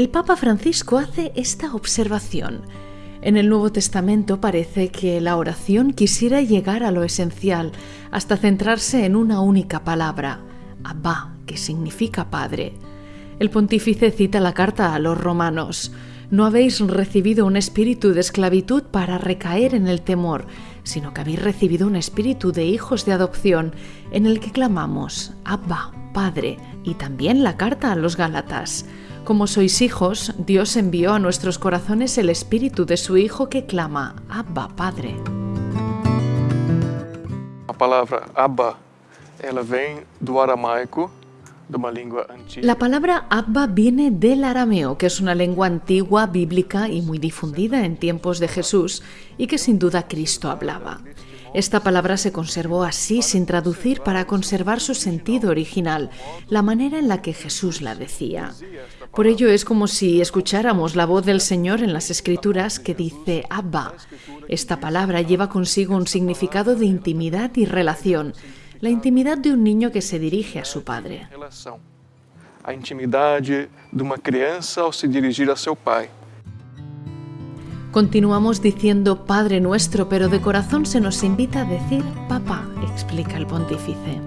El Papa Francisco hace esta observación. En el Nuevo Testamento parece que la oración quisiera llegar a lo esencial hasta centrarse en una única palabra, Abba, que significa Padre. El pontífice cita la carta a los romanos. No habéis recibido un espíritu de esclavitud para recaer en el temor, sino que habéis recibido un espíritu de hijos de adopción en el que clamamos, Abba, Padre, y también la carta a los Gálatas. Como sois hijos, Dios envió a nuestros corazones el espíritu de su Hijo que clama, Abba, Padre. La palabra Abba, ela vem do aramaico, de. La palabra Abba viene del arameo, que es una lengua antigua, bíblica y muy difundida en tiempos de Jesús y que sin duda Cristo hablaba. Esta palabra se conservó así sin traducir para conservar su sentido original, la manera en la que Jesús la decía. Por ello es como si escucháramos la voz del Señor en las Escrituras que dice Abba. Esta palabra lleva consigo un significado de intimidad y relación, la intimidad de un niño que se dirige a su padre. Relação. A intimidade de se dirigir a seu pai. Continuamos diciendo Padre nuestro, pero de corazón se nos invita a decir Papá, explica el pontífice.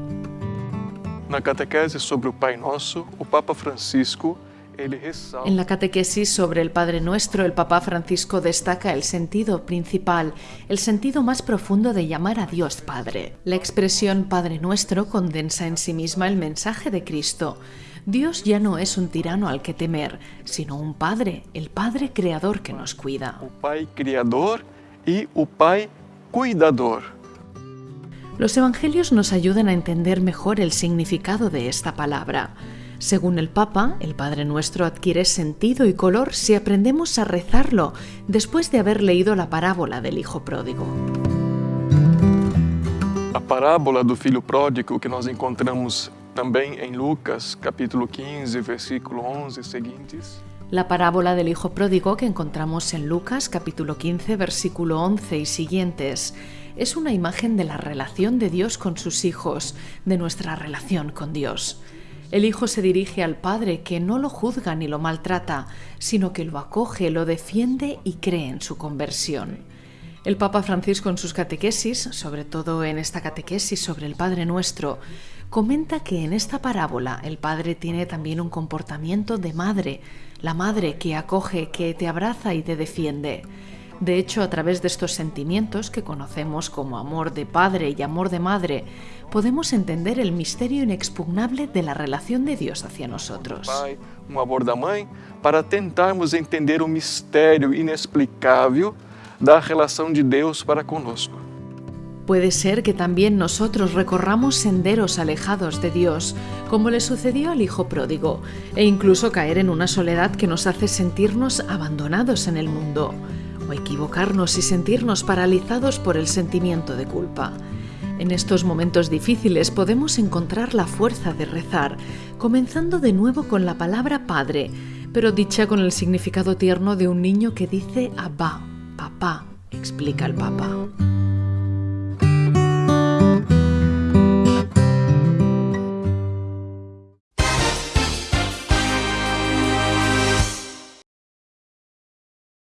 Na catequese sobre o Pai Nosso, o Papa Francisco, ele ressalta En la catequesis sobre el Padre Nuestro, el Papa Francisco destaca el sentido principal, el sentido más profundo de llamar a Dios Padre. La expresión Padre Nuestro condensa en sí misma el mensaje de Cristo. Dios ya no es un tirano al que temer, sino un Padre, el Padre Creador que nos cuida. o Pai Criador e o Pai Cuidador. Los evangelios nos ayudan a entender mejor el significado de esta palabra. Según el Papa, el Padre Nuestro adquiere sentido y color si aprendemos a rezarlo después de haber leído la parábola del Hijo Pródigo. A parábola do filho pródigo que nós encontramos também em Lucas, capítulo 15, versículo 11 e seguintes, La parábola del Hijo Pródigo que encontramos en Lucas capítulo 15 versículo 11 y siguientes es una imagen de la relación de Dios con sus hijos, de nuestra relación con Dios. El Hijo se dirige al Padre que no lo juzga ni lo maltrata, sino que lo acoge, lo defiende y cree en su conversión. El Papa Francisco en sus catequesis, sobre todo en esta catequesis sobre el Padre Nuestro, comenta que en esta parábola el Padre tiene también un comportamiento de madre, la madre que acoge, que te abraza y te defiende. De hecho, a través de estos sentimientos que conocemos como amor de padre y amor de madre, podemos entender el misterio inexpugnable de la relación de Dios hacia nosotros. Pai, um amor da mãe, para tentarmos entender o mistério inexplicável da relação de Deus para conosco. Puede ser que también nosotros recorramos senderos alejados de Dios, como le sucedió al Hijo Pródigo, e incluso caer en una soledad que nos hace sentirnos abandonados en el mundo, o equivocarnos y sentirnos paralizados por el sentimiento de culpa. En estos momentos difíciles podemos encontrar la fuerza de rezar, comenzando de nuevo con la palabra Padre, pero dicha con el significado tierno de un niño que dice Abba, papá, explica el Papa.